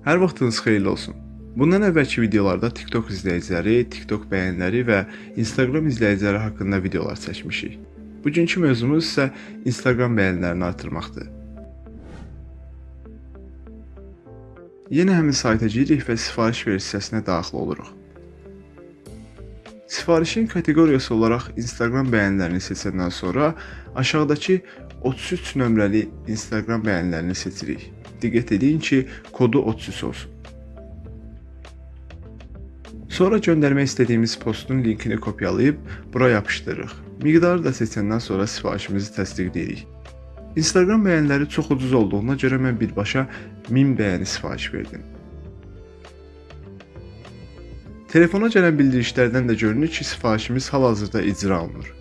Hər vaxtınız xeyirli olsun. Bundan əvvəlki videolarda TikTok izləyiciləri, TikTok bəyənləri və Instagram izləyiciləri haqqında videolar çəkmişik. Bugünkü mövzumuz isə Instagram bəyənlərini artırmaqdır. Yenə həmin sayta giririk və sifariş ver hissəsinə daxil oluruq. Sifarişin kateqoriyası olaraq Instagram bəyənlərini seçəndən sonra aşağıdakı 33 nömrəli Instagram bəyənlərini seçirik. Diqqət edin ki, kodu 33 olsun. Sonra göndərmək istədiyimiz postun linkini kopyalayıb bura yapışdırırıq. Miqdarı da seçəndən sonra sifarişimizi təsdiqləyirik. Instagram bəyənləri çox ucuz olduğuna görə mən birbaşa 1000 bəyəni sifariş verdim. Telefona gələn bildirişlərdən də görünür ki, sifarişimiz hal-hazırda icra olunur.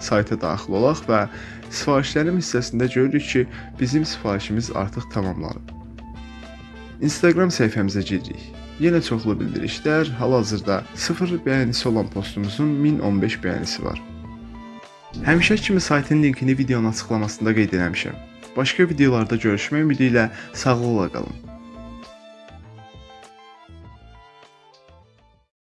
Sayta daxil olaq və sifarişlərim hissəsində görürük ki, bizim sifarişimiz artıq tamamlanıb. Instagram səhifəmizə giririk. Yenə çoxlu bildirişlər, hal-hazırda 0 bəyənisi olan postumuzun 1015 bəyənisi var. Həmişə kimi saytın linkini videonun açıqlamasında qeyd etmişəm. Başqa videolarda görüşmək ümidi ilə sağlıqla qalın.